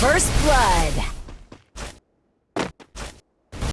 First blood.